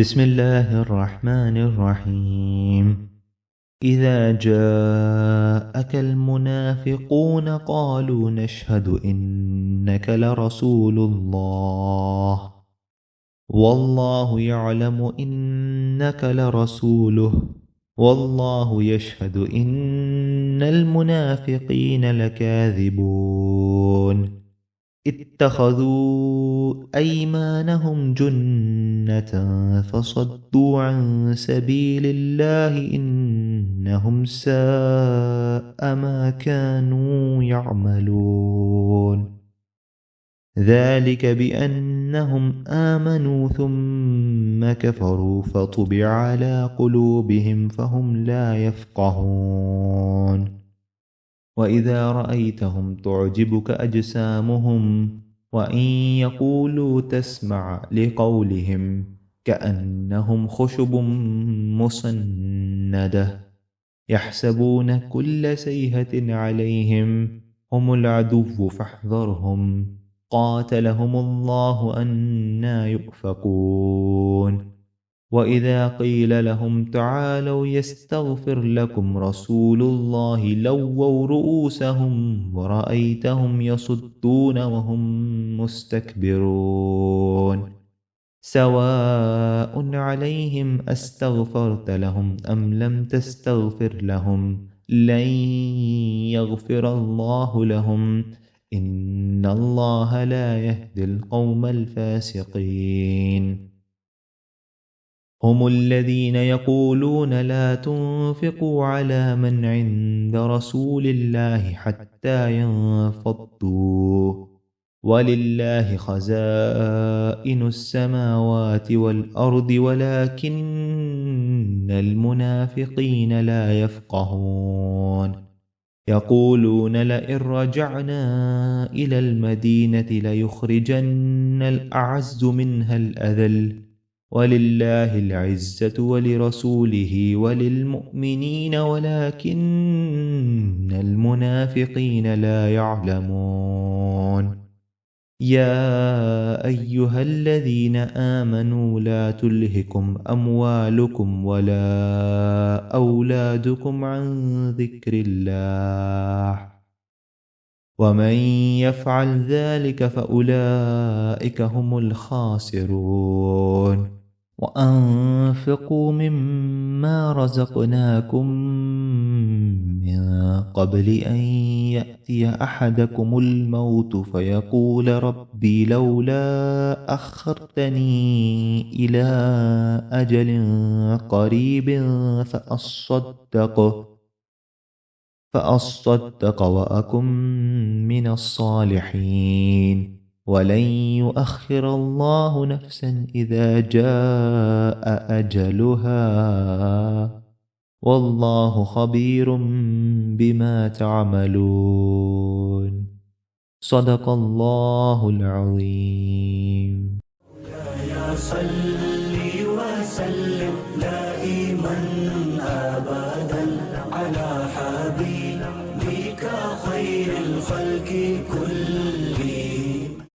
بسم الله الرحمن الرحيم إذا جاءك المنافقون قالوا نشهد إنك لرسول الله والله يعلم إنك لرسوله والله يشهد إن المنافقين لكاذبون اتخذوا أيمانهم جنة فصدوا عن سبيل الله إنهم ساء ما كانوا يعملون. ذلك بأنهم آمنوا ثم كفروا فطبع على قلوبهم فهم لا يفقهون. وإذا رأيتهم تعجبك أجسامهم وإن يقولوا تسمع لقولهم كأنهم خشب مسندة يحسبون كل سيهة عليهم هم العدو فاحذرهم قاتلهم الله أنا يؤفكون وإذا قيل لهم تعالوا يستغفر لكم رسول الله لووا رؤوسهم ورأيتهم يصدون وهم مستكبرون سواء عليهم أستغفرت لهم أم لم تستغفر لهم لن يغفر الله لهم إن الله لا يهدي القوم الفاسقين هم الذين يقولون لا تنفقوا على من عند رسول الله حتى ينفضوا. ولله خزائن السماوات والأرض، ولكن المنافقين لا يفقهون. يقولون لئن رجعنا إلى المدينة ليخرجن الأعز منها الأذل. ولله العزة ولرسوله وللمؤمنين ولكن المنافقين لا يعلمون يا أيها الذين آمنوا لا تلهكم أموالكم ولا أولادكم عن ذكر الله ومن يفعل ذلك فأولئك هم الخاسرون وأنفقوا مما رزقناكم من قبل أن يأتي أحدكم الموت فيقول ربي لولا أخرتني إلى أجل قريب فأصدق فأصدق وأكن من الصالحين ولن يؤخر الله نفسا إذا جاء أجلها. والله خبير بما تعملون. صدق الله العظيم. يا صل وسلم دائما أبدا على حبيبك خير الخلق كل